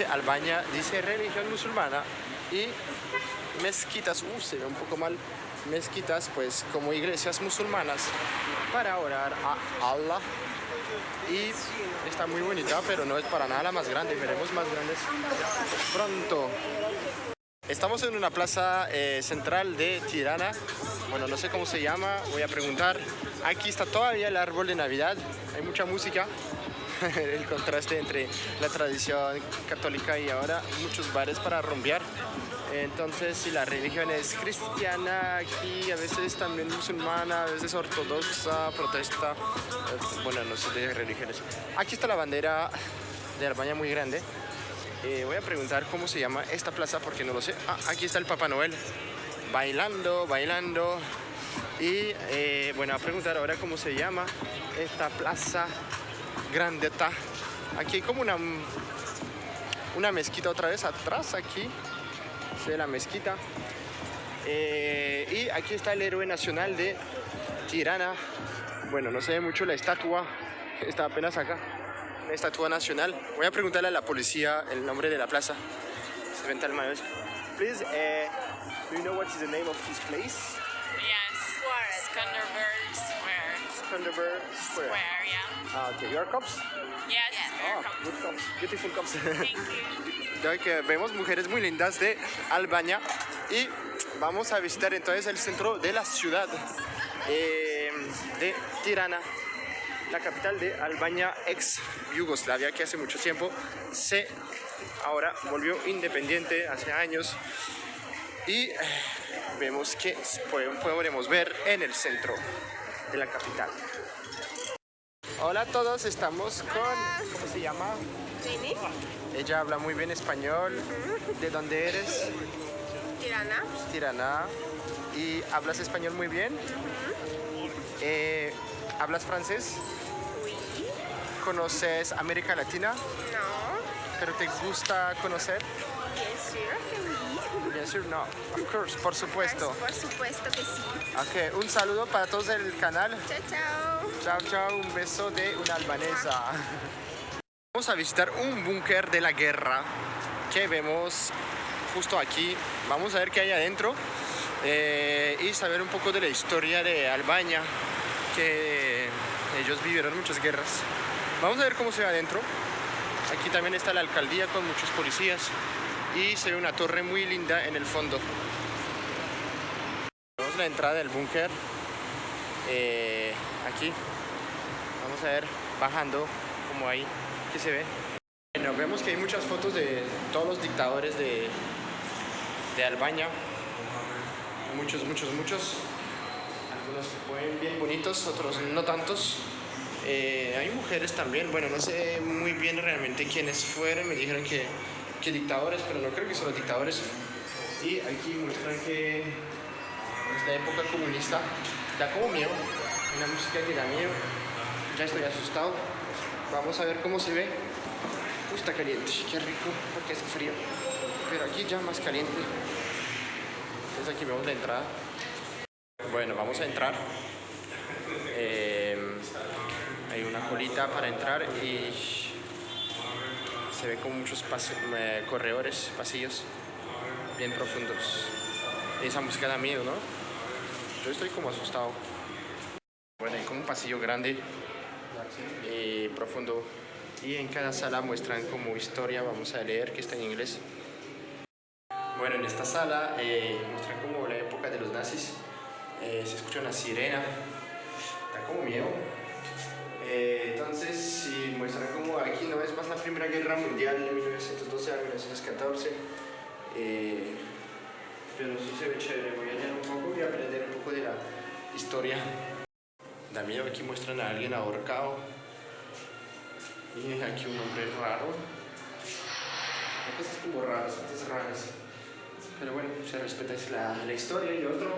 ¿Quién dice? Dice religión musulmana y mezquitas, uh, se ve un poco mal, mezquitas pues como iglesias musulmanas para orar a Allah y está muy bonita pero no es para nada la más grande, veremos más grandes pronto. Estamos en una plaza eh, central de Tirana, bueno no sé cómo se llama, voy a preguntar. Aquí está todavía el árbol de Navidad, hay mucha música, el contraste entre la tradición católica y ahora muchos bares para rumbear. Entonces, si la religión es cristiana, aquí a veces también musulmana, a veces ortodoxa, protesta, eh, bueno, no sé de religiones. Aquí está la bandera de Albania muy grande. Eh, voy a preguntar cómo se llama esta plaza porque no lo sé. Ah, aquí está el Papá Noel bailando, bailando. Y eh, bueno, a preguntar ahora cómo se llama esta plaza grandeta. Aquí hay como una, una mezquita otra vez atrás, aquí de la mezquita. Eh, y aquí está el héroe nacional de Tirana. Bueno, no se ve mucho la estatua, está apenas acá. La estatua nacional. Voy a preguntarle a la policía el nombre de la plaza. Se ven tal mayor. Please, uh, do you know what is the name of this place? Skanderberg Square. Square, yeah. Ah, okay. You are cops? Yes. Ah, good cops. Beautiful cops. Thank you. Que vemos mujeres muy lindas de Albania y vamos a visitar entonces el centro de la ciudad eh, de Tirana, la capital de Albania, ex Yugoslavia, que hace mucho tiempo se ahora volvió independiente hace años y eh, vemos que podemos ver en el centro de la capital. Hola a todos, estamos con, ¿cómo se llama? Jenny, Ella habla muy bien español. ¿De dónde eres? Tirana, Tirana. ¿Y hablas español muy bien? Eh, ¿Hablas francés? oui, ¿Conoces América Latina? no, ¿Pero te gusta conocer? bien sûr que oui. Bien sûr, no. Of course, por supuesto. Por supuesto que sí. Ok, un saludo para todos del canal. Chao, chao. Chao, chao, un beso de una albanesa. Vamos a visitar un búnker de la guerra que vemos justo aquí. Vamos a ver qué hay adentro eh, y saber un poco de la historia de Albania, que ellos vivieron muchas guerras. Vamos a ver cómo se ve adentro. Aquí también está la alcaldía con muchos policías y se ve una torre muy linda en el fondo. Vemos la entrada del búnker eh, aquí. Vamos a ver bajando como ahí que se ve. Bueno, vemos que hay muchas fotos de todos los dictadores de, de Albania. Muchos, muchos, muchos. Algunos se ponen bien bonitos, otros no tantos. Eh, hay mujeres también, bueno, no sé muy bien realmente quiénes fueron, me dijeron que, que dictadores, pero no creo que son los dictadores. Y aquí muestran que es la época comunista, da como miedo, una música que da miedo, ya estoy asustado. Vamos a ver cómo se ve. Uy, está caliente, qué rico, porque hace frío. Pero aquí ya más caliente. Entonces aquí vemos la entrada. Bueno, vamos a entrar. Eh, hay una colita para entrar y se ve como muchos pas- eh, corredores, pasillos bien profundos. Esa música da miedo, ¿no? Yo estoy como asustado. Bueno, hay como un pasillo grande y profundo. Y en cada sala muestran como historia, vamos a leer que está en inglés. Bueno, en esta sala eh, muestran como la época de los nazis. Eh, se escucha una sirena, da como miedo. Eh, entonces, sí, muestran como aquí no es más la Primera Guerra Mundial de 1912 a 1914. Eh, pero sí se ve chévere, voy a leer un poco y aprender un poco de la historia. Da miedo, aquí muestran a alguien ahorcado. Y aquí un hombre raro. Hay cosas como raras, cosas raras. Pero bueno, se respeta es la, la historia y otro,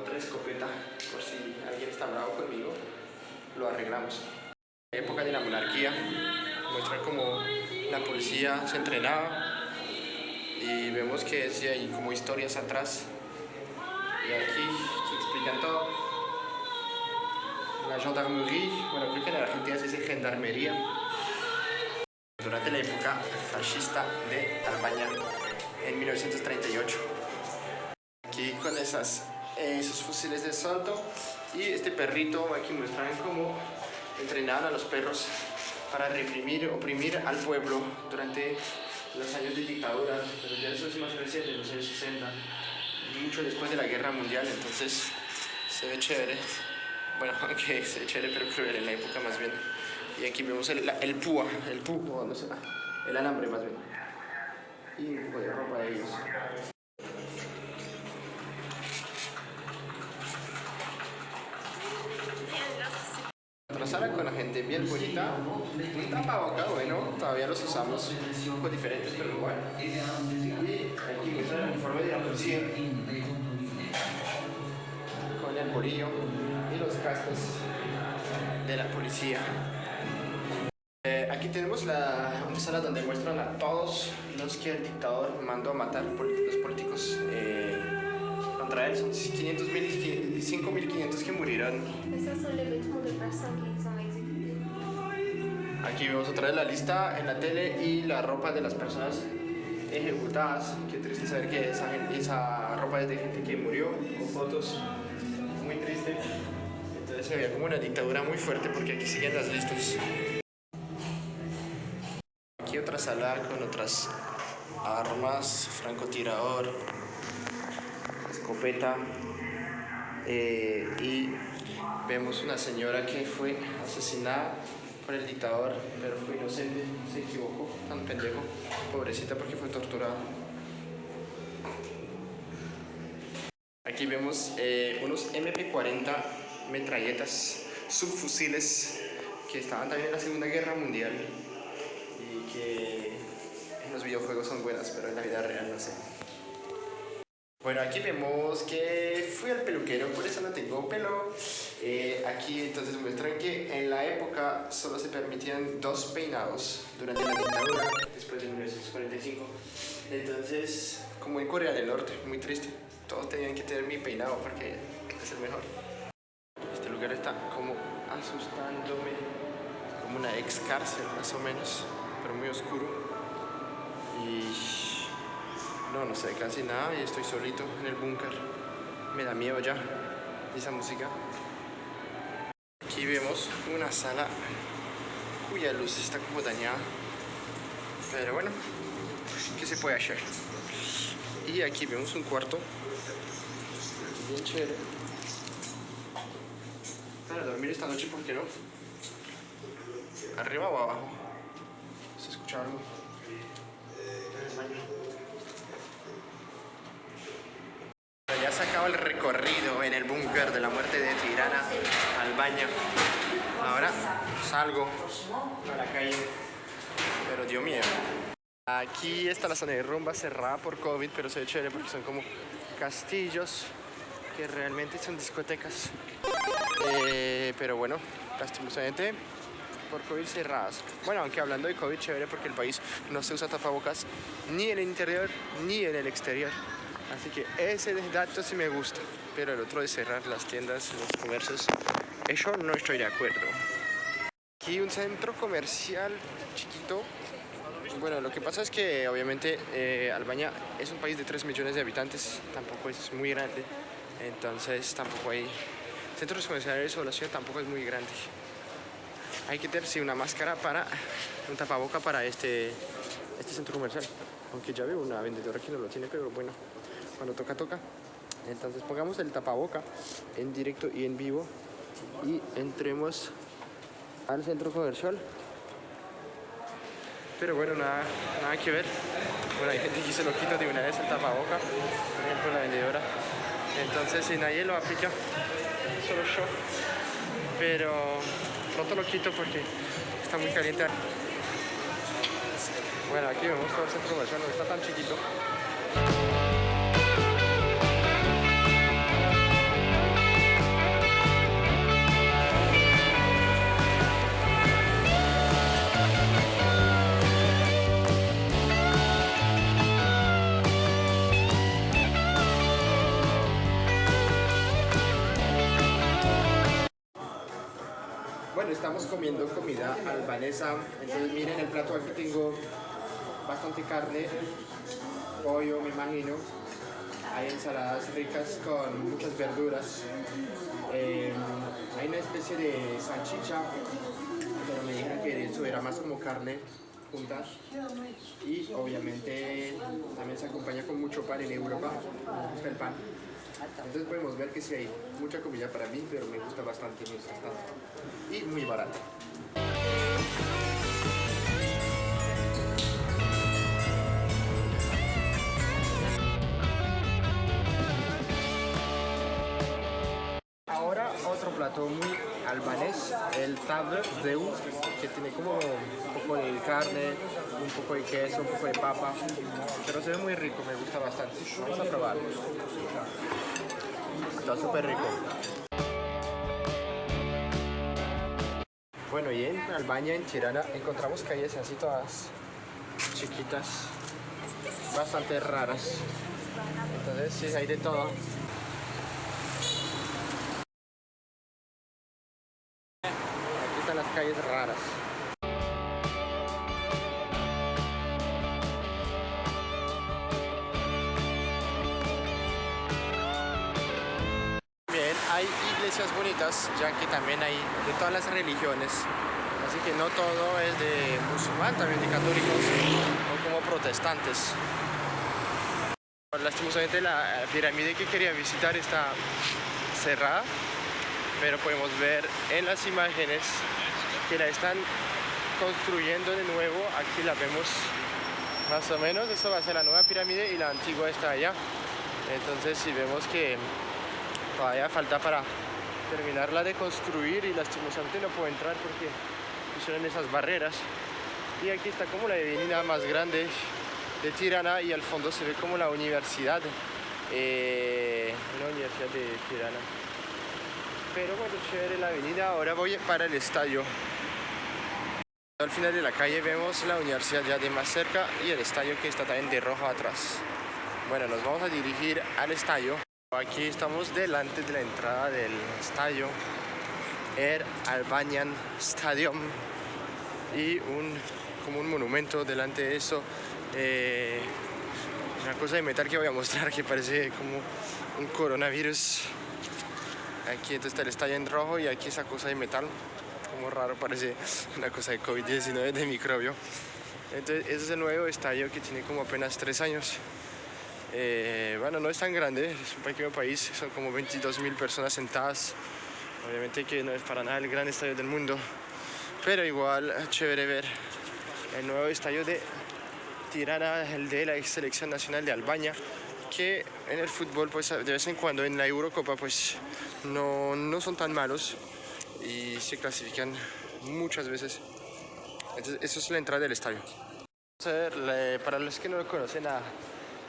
otra escopeta, por si alguien está bravo conmigo, lo arreglamos. La época de la monarquía muestra como la policía se entrenaba y vemos que sí hay como historias atrás. Y aquí se explican todo. La gendarmerie, bueno, creo que en Argentina se dice gendarmería. durante la época fascista de Albania en 1938. Aquí con esas, esos fusiles de asalto y este perrito aquí muestran cómo entrenaban a los perros para reprimir, oprimir al pueblo durante los años de dictadura, pero ya eso es más reciente, en los años 60, mucho después de la guerra mundial, entonces se ve chévere. Bueno, aunque se ve chévere, pero cruel en la época más bien. Y aquí vemos el, el púa, el púa, no sé, el alambre más bien. Y un poco de ropa de ellos. Con la gente bien bonita, un tapaboca, bueno, todavía los usamos, un poco diferentes, pero igual. Y aquí muestra el uniforme de la policía, con el bolillo y los cascos de la policía. Aquí tenemos la, una sala donde muestran a todos los que el dictador mandó a matar, los políticos eh, contra él. Son 500 mil, 5.500 que murieron. Qui sont exécutées. Aquí vemos otra vez la lista en la tele y la ropa de las personas ejecutadas. Qué triste saber que esa, esa ropa es de gente que murió, con fotos. Muy triste. Entonces se veía como una dictadura muy fuerte porque aquí siguen las listas. Aquí otra sala con otras armas, francotirador, escopeta. eh, y vemos una señora que fue asesinada por el dictador, pero fue inocente, se equivocó, tan pendejo, pobrecita porque fue torturada. Aquí vemos eh, unos MP40 metralletas, subfusiles que estaban también en la Segunda Guerra Mundial y que en los videojuegos son buenas, pero en la vida real no sé. Bueno, aquí vemos que fui al peluquero, por eso no tengo pelo. Eh, aquí entonces muestran que en la época solo se permitían dos peinados durante la dictadura, después de 1945. Entonces, como en Corea del Norte, muy triste, todos tenían que tener mi peinado porque es el mejor. Este lugar está como asustándome, como una ex cárcel más o menos, pero muy oscuro. Y no, no sé casi nada y estoy solito en el búnker. Me da miedo ya esa música. Aquí vemos una sala cuya luz está como dañada. Pero bueno, ¿qué se puede hacer? Y aquí vemos un cuarto bien chévere. Para dormir esta noche, ¿por qué no? ¿Arriba o abajo? ¿Se escucha algo? En el baño. Ya se acaba el recorrido en el búnker de la muerte de Tirana al baño. Ahora salgo a la calle, pero dio miedo. Aquí está la zona de rumba cerrada por COVID, pero se ve chévere porque son como castillos que realmente son discotecas. Eh, pero bueno, lastimosamente por COVID cerradas. Bueno, aunque hablando de COVID, chévere porque el país no se usa tapabocas ni en el interior ni en el exterior. Así que ese dato sí me gusta. Pero el otro de cerrar las tiendas, los comercios, eso no estoy de acuerdo. Aquí un centro comercial chiquito. Bueno, lo que pasa es que obviamente eh, Albania es un país de 3 millones de habitantes, tampoco es muy grande. Entonces tampoco hay centros comerciales o la ciudad tampoco es muy grande. Hay que tener sí, una máscara para, un tapaboca para este, este centro comercial. Aunque ya veo una vendedora que no lo tiene, pero bueno, cuando toca, toca. Entonces pongamos el tapaboca en directo y en vivo y entremos al centro comercial. Pero bueno, nada, nada que ver. Bueno, hay gente que se lo quita de una vez el tapaboca, por ejemplo la vendedora. Entonces si nadie lo aplica, solo yo. Pero pronto lo quito porque está muy caliente. Bueno, aquí vemos todo el centro comercial, no está tan chiquito. Comiendo comida albanesa. Entonces miren el plato, aquí tengo bastante carne, pollo me imagino. Hay ensaladas ricas con muchas verduras. Eh, hay una especie de salchicha, pero me dijeron que eso era más como carne juntas. Y obviamente también se acompaña con mucho pan en Europa. El pan. Entonces podemos ver que sí hay mucha comida para mí, pero me gusta bastante mientras tanto. Y muy barata. Ahora otro plato muy albanés, el tavr deu, que tiene como un poco de carne, un poco de queso, un poco de papa, pero se ve muy rico, me gusta bastante. Vamos a probarlo. Está súper rico. Bueno, y en Albania, en Tirana, encontramos calles así todas chiquitas, bastante raras. Entonces, sí, hay de todo. Aquí están las calles raras. Bien, hay iglesias bonitas, ya que también hay de todas las religiones. Así que no todo es de musulmán, también de católicos o como protestantes. Lastimosamente la pirámide que quería visitar está cerrada, pero podemos ver en las imágenes que la están construyendo de nuevo. Aquí la vemos más o menos, eso va a ser la nueva pirámide y la antigua está allá. Entonces si vemos que todavía falta para terminarla de construir y lastimosamente no puedo entrar porque pusieron esas barreras. Y aquí está como la avenida más grande de Tirana y al fondo se ve como la universidad, eh, la universidad de Tirana. Pero bueno, chévere la avenida. Ahora voy para el estadio. Al final de la calle vemos la universidad ya de más cerca y el estadio que está también de rojo atrás. Bueno, nos vamos a dirigir al estadio. Aquí estamos delante de la entrada del estadio Air Albanian Stadium y un, como un monumento delante de eso eh, una cosa de metal que voy a mostrar que parece como un coronavirus aquí entonces está el estadio en rojo y aquí esa cosa de metal como raro parece una cosa de COVID-19 de microbio. Entonces ese es el nuevo estadio que tiene como apenas tres años. Eh, bueno, no es tan grande, es un pequeño país, son como 22 mil personas sentadas. Obviamente que no es para nada el gran estadio del mundo, pero igual chévere ver el nuevo estadio de Tirana, el de la selección nacional de Albania, que en el fútbol pues de vez en cuando en la Eurocopa pues no, no son tan malos y se clasifican muchas veces. Entonces, eso es la entrada del estadio. Para los que no lo conocen las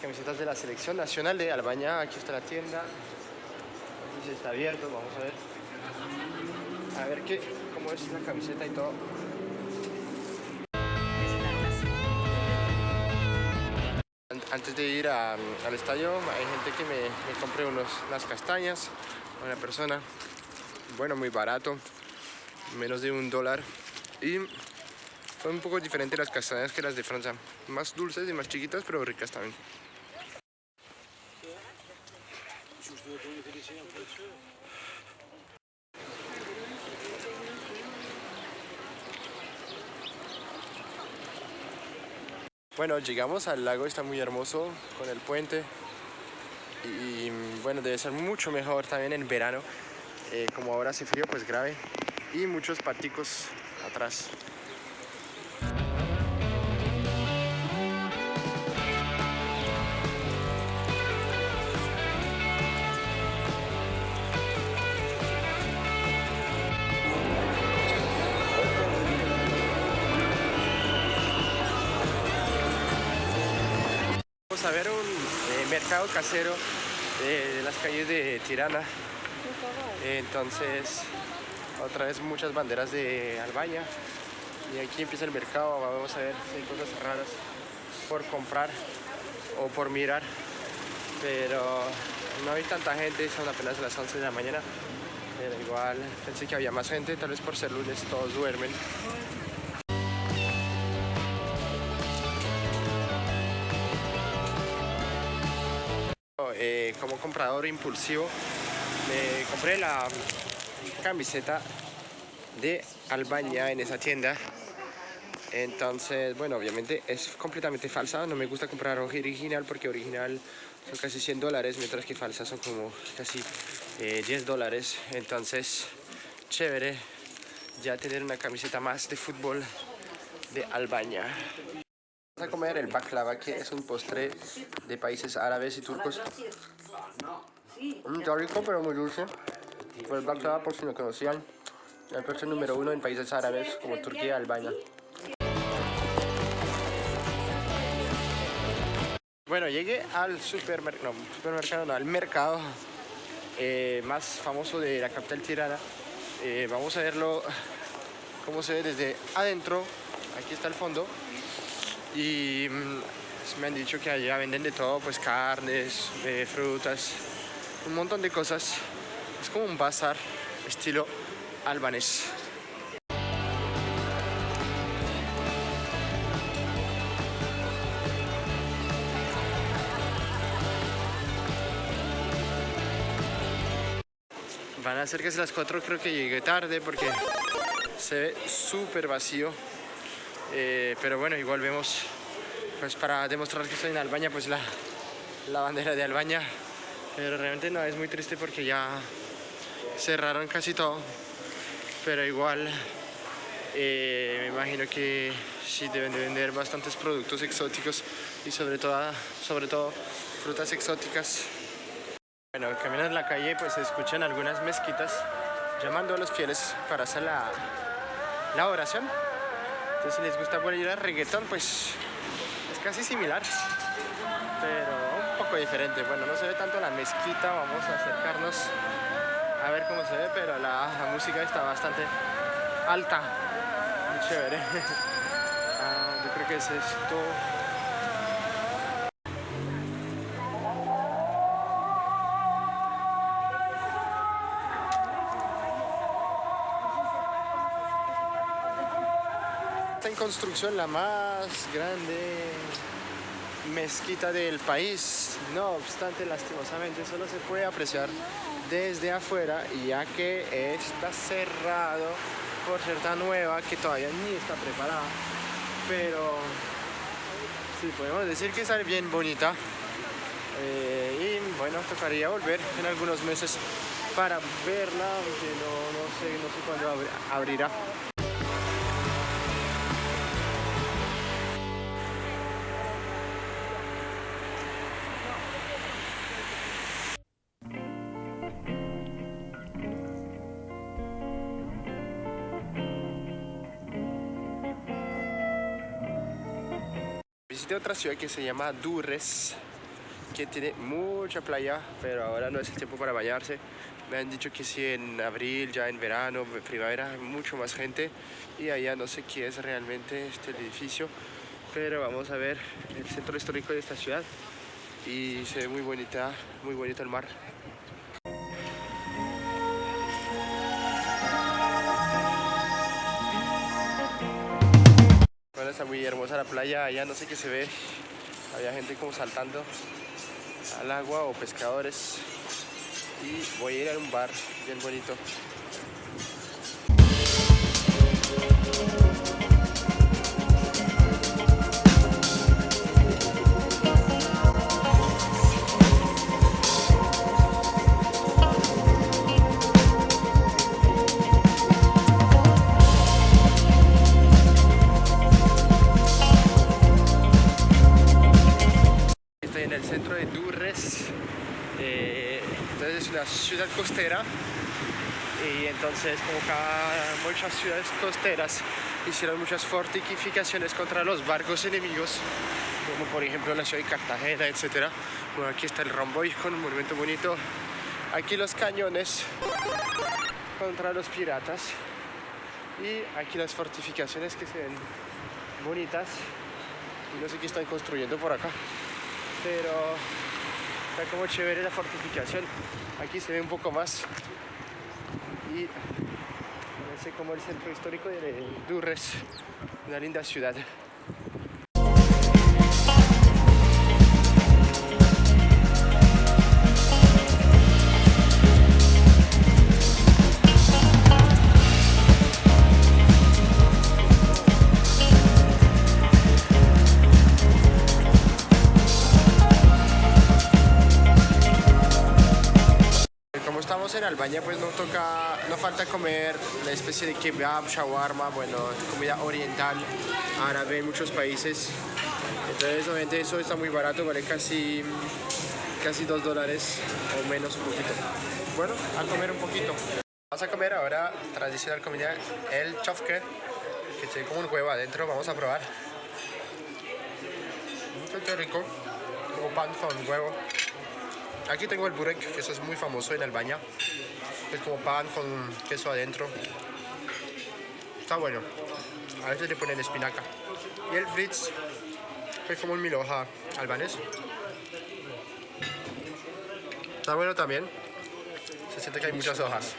camisetas de la selección nacional de Albania. Aquí está la tienda. Aquí está abierto, vamos a ver. A ver qué, cómo es la camiseta y todo. Antes de ir a, al estadio hay gente que me, me unos, unas castañas, una persona, bueno, muy barato, menos de un dólar. Y son un poco diferentes las castañas que las de Francia, más dulces y más chiquitas, pero ricas también. Bueno, llegamos al lago, está muy hermoso con el puente y bueno, debe ser mucho mejor también en verano, eh, como ahora hace frío, pues grave y muchos paticos atrás. Vamos a ver un eh, mercado casero de, de las calles de Tirana. Entonces, otra vez muchas banderas de Albania. Y aquí empieza el mercado. Vamos a ver si hay cosas raras por comprar o por mirar. Pero no hay tanta gente, son apenas las 11 de la mañana. Pero igual pensé que había más gente, tal vez por ser lunes todos duermen. Eh, como comprador impulsivo me compré la camiseta de Albania en esa tienda. Entonces bueno obviamente es completamente falsa no me gusta comprar original porque original son casi 100 dólares mientras que falsa son como casi eh, 10 dólares. Entonces chévere ya tener una camiseta más de fútbol de Albania a comer el baklava, que es un postre de países árabes y turcos. Mm, está rico, pero muy dulce. Pero el baklava, por si no conocían, el postre número uno en países árabes como Turquía y Albania. Bueno, llegué al supermercado, no, supermercado no, al mercado eh, más famoso de la capital tirana. Eh, vamos a verlo cómo se ve desde adentro. Aquí está el fondo y mm, me han dicho que allá venden de todo, pues carnes, eh, frutas, un montón de cosas. Es como un bazar estilo albanés. Van a ser casi las 4, creo que llegué tarde porque se ve súper vacío. Eh, pero bueno, igual vemos, pues para demostrar que estoy en Albania, pues la, la bandera de Albania. Pero realmente no, es muy triste porque ya cerraron casi todo. Pero igual, eh, me imagino que sí deben de vender bastantes productos exóticos y sobre todo, sobre todo frutas exóticas. Bueno, caminando en la calle pues se escuchan algunas mezquitas llamando a los fieles para hacer la, la oración. Entonces si les gusta ir a reggaetón, pues es casi similar, pero un poco diferente. Bueno, no se ve tanto la mezquita, vamos a acercarnos a ver cómo se ve, pero la, la música está bastante alta, muy chévere. Ah, yo creo que es esto. Construcción la más grande mezquita del país. No obstante, lastimosamente solo se puede apreciar desde afuera ya que está cerrado por ser tan nueva que todavía ni está preparada. Pero sí, podemos decir que está bien bonita. Eh, y bueno, tocaría volver en algunos meses para verla, aunque no, no sé, no sé cuándo abri- abrirá. Ciudad que se llama Durres, que tiene mucha playa, pero ahora no es el tiempo para bañarse. Me han dicho que sí en abril, ya en verano, primavera, mucho más gente. Y allá no sé qué es realmente este edificio, pero vamos a ver el centro histórico de esta ciudad. Y se ve muy bonita, muy bonito el mar. Está muy hermosa la playa, allá no sé qué se ve. Había gente como saltando al agua o pescadores. Y voy a ir a un bar bien bonito. Una ciudad costera. Y entonces como cada muchas ciudades costeras hicieron muchas fortificaciones contra los barcos enemigos, como por ejemplo la ciudad de Cartagena, etc. Bueno, aquí está el Romboy con un monumento bonito. Aquí los cañones contra los piratas. Y aquí las fortificaciones que se ven bonitas. Y no sé qué están construyendo por acá. Pero está como chévere la fortificación. Aquí se ve un poco más. y parece como el centro histórico de Durres, una linda ciudad. Albania, pues no toca, no falta comer una especie de kebab, shawarma, bueno, comida oriental, árabe en muchos países. Entonces, obviamente eso está muy barato, vale casi, casi dos dólares o menos un poquito. Bueno, a comer un poquito. Vamos a comer ahora tradicional comida, el chofke, que tiene como un huevo adentro, vamos a probar. Qué rico, como pan con huevo. Aquí tengo el burek, que eso es muy famoso en Albania. Es como pan con queso adentro. Está bueno. A veces le ponen espinaca. Y el fritz, es como un milhoja albanés. Está bueno también. Se siente que hay muchas hojas.